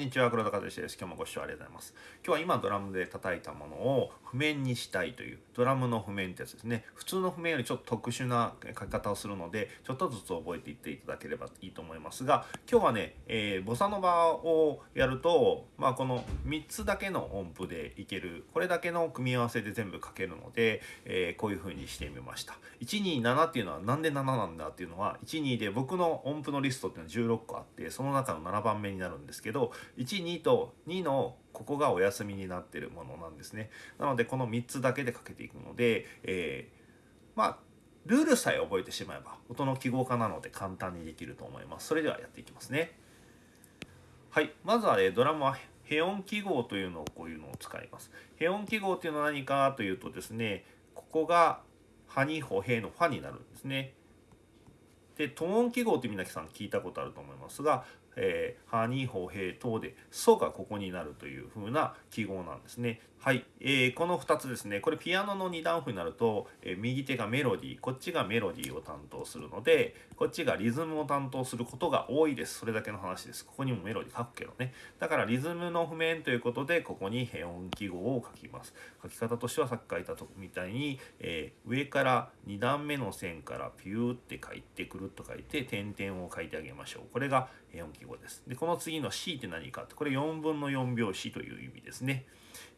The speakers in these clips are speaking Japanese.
こんにちは黒田和志です。今日もご視聴ありがとうございます。今日は今ドラムで叩いたものを譜面にしたいというドラムの譜面ってやつですね。普通の譜面よりちょっと特殊な書き方をするのでちょっとずつ覚えていっていただければいいと思いますが今日はね、えー、ボサノバをやるとまあこの3つだけの音符でいけるこれだけの組み合わせで全部書けるので、えー、こういう風にしてみました。127っていうのはなんで7なんだっていうのは12で僕の音符のリストっていうのは16個あってその中の7番目になるんですけど12と2のここがお休みになってるものなんですね。なのでこの3つだけでかけていくので、えー、まあルールさえ覚えてしまえば音の記号化なので簡単にできると思います。それではやっていきますね。はい。まずは、ね、ドラムはヘ音記号というのをこういうのを使います。ヘ音記号というのは何かというとですねここがハニホヘのファになるんですね。でトーン記号って皆さん聞いたことあると思いますがえー、ハニーホヘイ等でソがここになるという風な記号なんですね。はい、えー、この2つですね。これピアノの2段符になると、えー、右手がメロディーこっちがメロディーを担当するのでこっちがリズムを担当することが多いです。それだけの話です。ここにもメロディー書くけどね。だからリズムの譜面ということでここにヘ音記号を書きます。書き方としてはさっき書いたとみたいに、えー、上から2段目の線からピューって書いてくると書いて点々を書いてあげましょう。これがヘ音記号。ですでこの次の C って何かってこれ4分の4拍子という意味ですね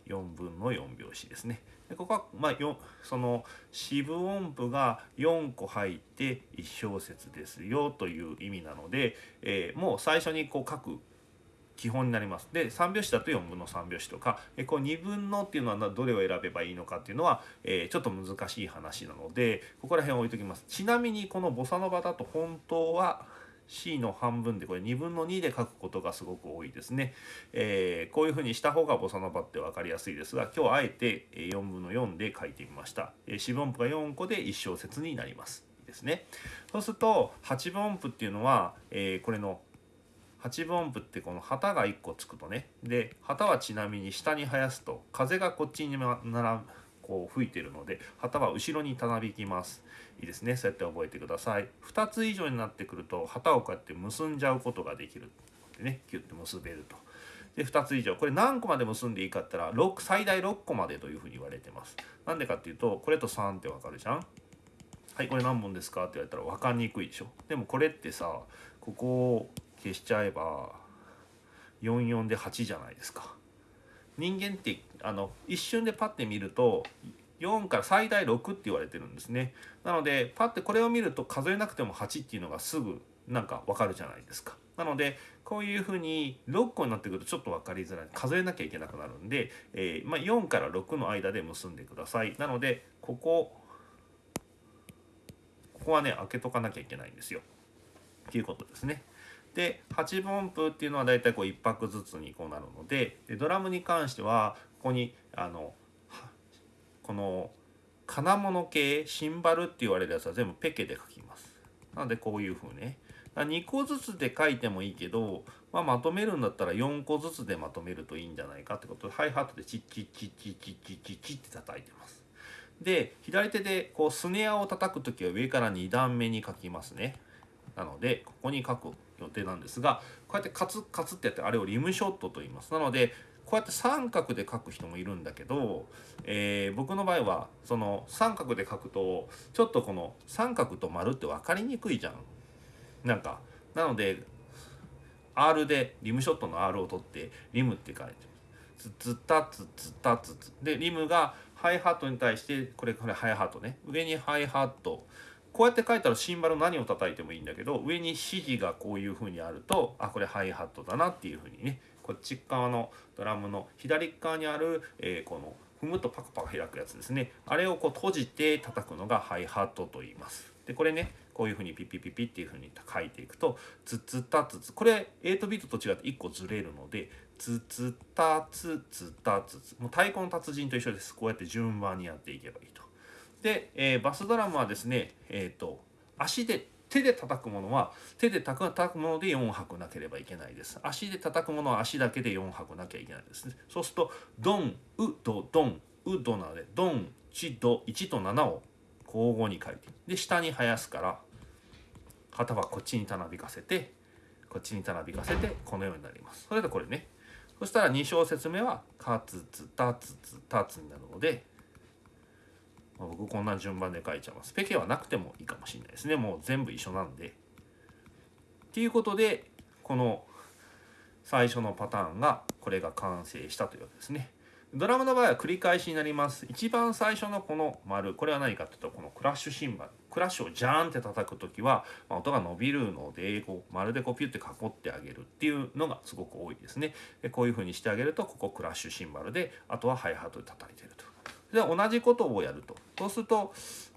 4分の4拍子ですね。でここは、まあ、その四分音符が4個入って1小節ですよという意味なので、えー、もう最初にこう書く基本になります。で3拍子だと4分の3拍子とかえこう2分のっていうのはどれを選べばいいのかっていうのは、えー、ちょっと難しい話なのでここら辺置いときます。ちなみにこのボサノバだと本当は C の半分でこれ2分の2で書くことがすごく多いですね。えー、こういうふうにした方がボサノバって分かりやすいですが今日あえて4分の4で書いてみました。えー、四分音符が4個で1小節になります。ですね。そうすると8分音符っていうのは、えー、これの8分音符ってこの旗が1個つくとねで旗はちなみに下に生やすと風がこっちにならこう吹いてるので旗は後ろにたなびきます。いいですね。そうやって覚えてください。2つ以上になってくると旗をこうやって結んじゃうことができる。でねキュッて結べると。で2つ以上。これ何個まで結んでいいかって言ったら6最大6個までというふうに言われてます。なんでかっていうとこれと3ってわかるじゃん？はいこれ何本ですかって言われたら分かりにくいでしょ。でもこれってさここを消しちゃえば44で8じゃないですか。人間ってあの一瞬でパッて見ると4から最大6って言われてるんですね。なのでパッてこれを見ると数えなくても8っていうのがすぐなんかわかるじゃないですか。なのでこういうふうに6個になってくるとちょっと分かりづらい。数えなきゃいけなくなるんで、えー、まあ、4から6の間で結んでください。なのでここここはね開けとかなきゃいけないんですよ。っていうことですね。で8分音符っていうのはだいたいこう1拍ずつにこうなるのででドラムに関してはここにあのこの金物系シンバルって言われるやつは全部ペケで書きます。なのでこういう風ね2個ずつで書いてもいいけど、まあ、まとめるんだったら4個ずつでまとめるといいんじゃないかってことでハイハットでチッチッチッチッチッチッチッチッって叩いてます。で左手でこうスネアを叩く時は上から2段目に書きますね。なのでここに書く予定なんですがこうやってカツカツってやってあれをリムショットと言います。なのでこうやって三角で書く人もいるんだけど、えー、僕の場合はその三角で書くとちょっとこの三角と丸って分かりにくいじゃん。なんかなので R でリムショットの R を取ってリムって書いてツツタツツタツツでリムがハイハットに対してこれこれハイハットね。上にハイハット。こうやって書いたらシンバル何を叩いてもいいんだけど上に指示がこういう風にあるとあこれハイハットだなっていう風にねこっち側のドラムの左側にある、えー、この踏むとパカパカ開くやつですね。あれをこう閉じて叩くのがハイハットと言います。でこれねこういう風にピピピピっていう風に書いていくとツツタツツこれ8ビートと違って1個ずれるのでツツタツツタツツもう太鼓の達人と一緒です。こうやって順番にやっていけばいいと。で、えー、バスドラムはですね、えーと、足で手で叩くものは手で叩くもので4拍なければいけないです。足で叩くものは足だけで4拍なきゃいけないですね。そうするとドン、ウ、ド、ドン、ウ、ドなのでドン、チ、ド、1と7を交互に書いてで下に生やすから旗はこっちにたなびかせてこっちにたなびかせてこのようになりますそれでこれねそしたら2小節目は「かつつたつつたつ」になるのでま僕こんな順番で書いちゃいます。ペケはなくてもいいかもしれないですね。もう全部一緒なんで。っていうことでこの最初のパターンがこれが完成したというわけですね。ドラムの場合は繰り返しになります。一番最初のこの丸、これは何かというと、このクラッシュシンバル。クラッシュをジャーンって叩く時は、まあ、音が伸びるので、こう、まるでこうピュって囲ってあげるっていうのがすごく多いですね。でこういう風にしてあげると、ここクラッシュシンバルで、あとはハイハートで叩いてると。で同じことをやると。そうすると、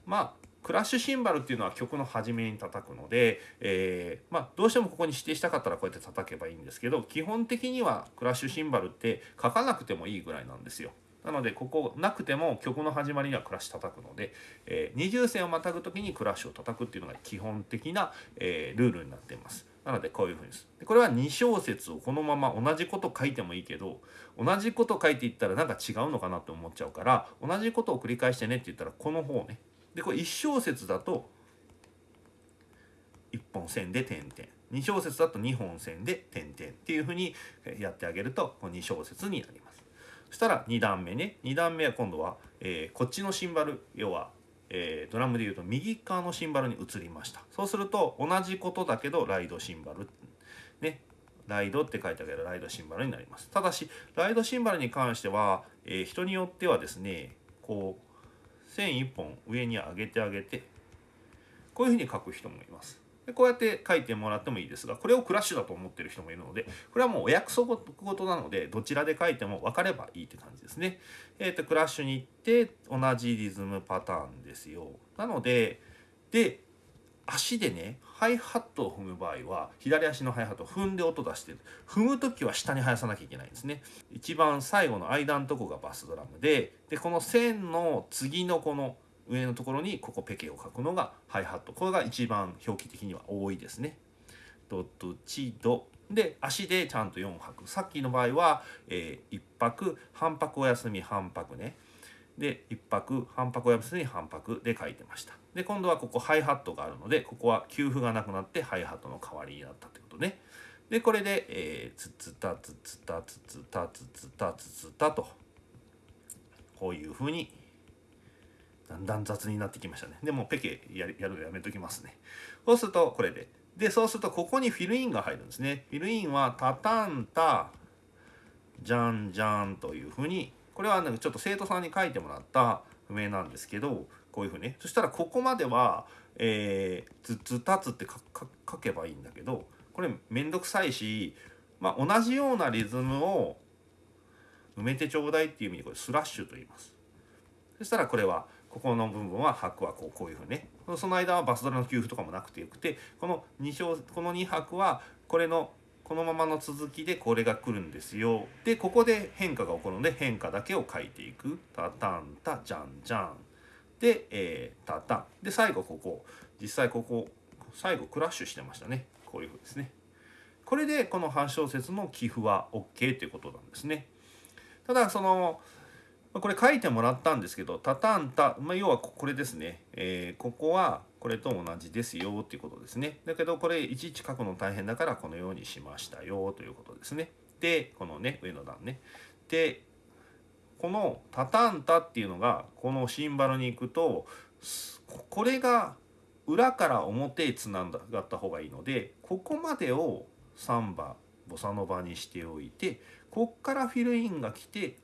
まあ、クラッシュシンバルっていうのは曲の初めに叩くので、えー、まあ、どうしてもここに指定したかったらこうやって叩けばいいんですけど基本的にはクラッシュシンバルって書かなくてもいいぐらいなんですよ。なのでここなくても曲の始まりにはクラッシュ叩くので、えー、二重線をまたぐ時にクラッシュを叩くっていうのが基本的な、えー、ルールになっています。なのでこういうふうにです。でこれは2小節をこのまま同じこと書いてもいいけど同じこと書いていったらなんか違うのかなって思っちゃうから同じことを繰り返してねって言ったらこの方ねでこれ1小節だと1本線で点々2小節だと2本線で点々っていうふうにやってあげるとこ2小節になります。そしたら2段目ね2段目は今度は、えー、こっちのシンバル要は、えー、ドラムでいうと右側のシンバルに移りましたそうすると同じことだけどライドシンバルねライドって書いてあげるライドシンバルになりますただしライドシンバルに関しては、えー、人によってはですねこう線1本上に上げてあげてこういうふうに書く人もいます。でこうやって書いてもらってもいいですがこれをクラッシュだと思ってる人もいるのでこれはもうお約束事なのでどちらで書いても分かればいいって感じですね。えっ、ー、とクラッシュに行って同じリズムパターンですよ。なのでで足でねハイハットを踏む場合は左足のハイハットを踏んで音出してる踏む時は下に生やさなきゃいけないんですね一番最後の間のとこがバスドラムででこの線の次のこの上のところにここペケを書くのがハイハット。これが一番表記的には多いですね。ドドチドで足でちゃんと4拍さっきの場合は、えー、1拍半拍お休み半拍ね。で1拍半拍お休み半拍で書いてました。で今度はここハイハットがあるのでここは給付がなくなってハイハットの代わりになったってことね。でこれで、えー、つつたつつたつつたつつたつつたとこういうふうにだんだん雑になってきましたね。でもペケやるやるのやめときますね。そうするとこれで。でそうするとここにフィルインが入るんですね。フィルインはタタンタじゃんじゃんというふうにこれはなんかちょっと生徒さんに書いてもらった譜面なんですけどこういうふうにねそしたらここまでは、えー、ずつたつって書けばいいんだけどこれめんどくさいし、まあ、同じようなリズムを埋めてちょうだいっていう意味でこれスラッシュと言います。そしたらこれはここの部分は拍はこうこういうふうにね。その間はバスドラの給付とかもなくてよくてこの2小この2拍はこれのこのままの続きでこれが来るんですよ。でここで変化が起こるので変化だけを書いていく。タタンタジャンジャン。で、えー、タタン。で最後ここ。実際ここ最後クラッシュしてましたね。こういうふうですね。これでこの8小節の寄付は OK ということなんですね。ただそのまこれ書いてもらったんですけどタタンタ、まあ、要はこれですね、えー、ここはこれと同じですよっていうことですね。だけどこれいちいち書くの大変だからこのようにしましたよということですね。でこのね上の段ね。でこのタタンタっていうのがこのシンバルに行くとこれが裏から表へつながった方がいいのでここまでをサンバボサノバにしておいてこっからフィルインが来て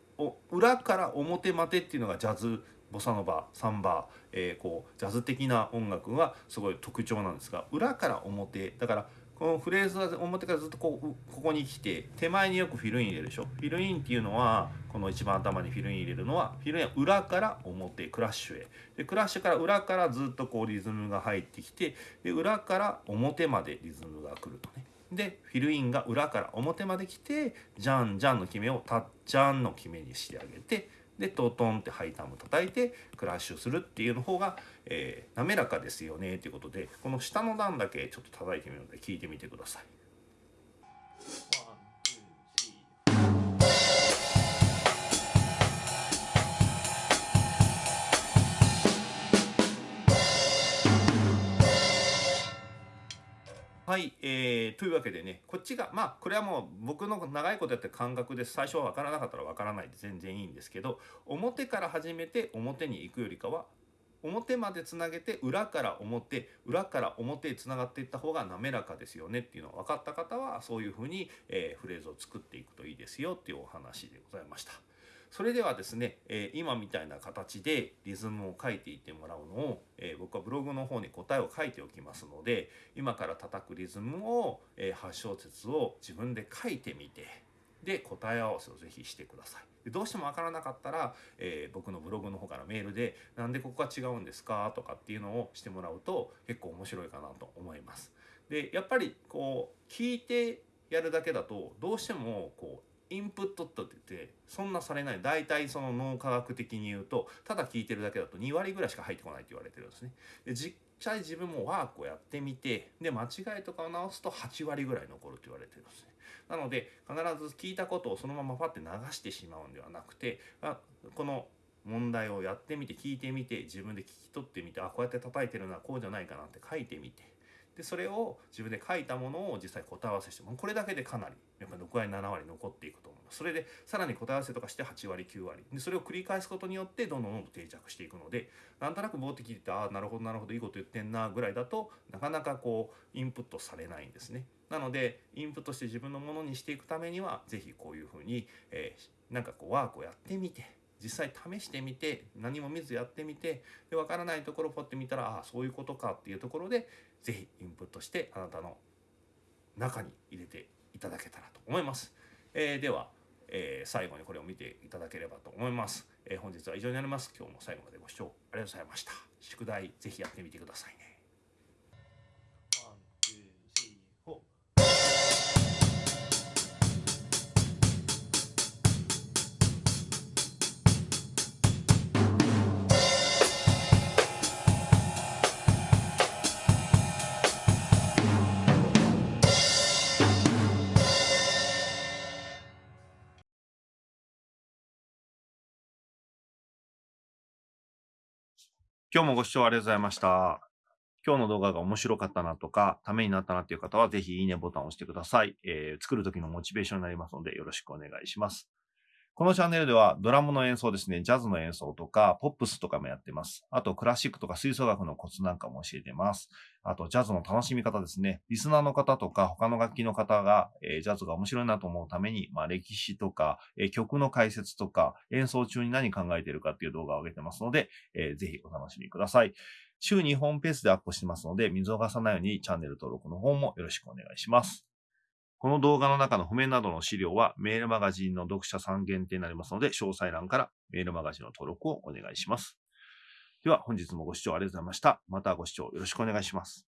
裏から表までっていうのがジャズボサノバサンバ、えー、こうジャズ的な音楽がすごい特徴なんですが裏から表だからこのフレーズは表からずっとこうここに来て手前によくフィルイン入れるでしょ？フィルインっていうのはこの一番頭にフィルイン入れるのはフィルインは裏から表クラッシュへ。でクラッシュから裏からずっとこうリズムが入ってきてで裏から表までリズムが来るとね。でフィルインが裏から表まで来てジャンジャンの決めをタッジャンの決めにしてあげてでトトンってハイタム叩いてクラッシュするっていうの方が、えー、滑らかですよねということでこの下の段だけちょっと叩いてみるので聞いてみてください。はい、えー、というわけでね、こっちが、まあ、これはもう僕の長いことやって感覚で。最初は分からなかったら分からないで全然いいんですけど、表から始めて表に行くよりかは、表までつなげて裏から表裏から表へつながっていった方が滑らかですよねっていうのが分かった方はそういうふうに、えー、フレーズを作っていくといいですよっていうお話でございました。それではですね、えー、今みたいな形でリズムを書いていってもらうのを、えー、僕はブログの方に答えを書いておきますので今から叩くリズムを、えー、8小節を自分で書いてみてで答え合わせをぜひしてください。でどうしても分からなかったら、えー、僕のブログの方からメールで「なんでここが違うんですか?」とかっていうのをしてもらうと結構面白いかなと思います。でやっぱりこう聞いてやるだけだとどうしてもこうインプットって言ってそんなされない大体その脳科学的に言うとただ聞いてるだけだと2割ぐらいしか入ってこないって言われてるんですね。で実際自分もワークをやってみてで間違いとかを直すと8割ぐらい残るって言われてるんですね。なので必ず聞いたことをそのままパッて流してしまうんではなくてあこの問題をやってみて聞いてみて自分で聞き取ってみてあこうやって叩いてるのはこうじゃないかなって書いてみてでそれを自分で書いたものを実際答え合わせしてもこれだけでかなりやっぱり6割7割残っていくと思いますそれでさらに答え合わせとかして8割9割でそれを繰り返すことによってどんどんどんどん定着していくのでなんとなく棒って聞いてああなるほどなるほどいいこと言ってんなぐらいだとなかなかこうインプットされないんですね。なのでインプットして自分のものにしていくためには是非こういうふうに、えー、なんかこうワークをやってみて実際試してみて何も見ずやってみてで分からないところをポッて見たらああそういうことかっていうところで是非インプットしてあなたの中に入れていただけたらと思います。えー、では、えー、最後にこれを見ていただければと思います。えー、本日は以上になります。今日も最後までご視聴ありがとうございました。宿題是非やってみてくださいね。今日もご視聴ありがとうございました。今日の動画が面白かったなとか、ためになったなっていう方は、ぜひいいねボタンを押してください。えー、作る時のモチベーションになりますので、よろしくお願いします。このチャンネルではドラムの演奏ですね、ジャズの演奏とか、ポップスとかもやってます。あと、クラシックとか吹奏楽のコツなんかも教えてます。あと、ジャズの楽しみ方ですね。リスナーの方とか、他の楽器の方が、えー、ジャズが面白いなと思うために、まあ、歴史とか、えー、曲の解説とか、演奏中に何考えてるかっていう動画を上げてますので、えー、ぜひお楽しみください。週2本ペースでアップしてますので、見逃さないようにチャンネル登録の方もよろしくお願いします。この動画の中の譜面などの資料はメールマガジンの読者さん限定になりますので、詳細欄からメールマガジンの登録をお願いします。では本日もご視聴ありがとうございました。またご視聴よろしくお願いします。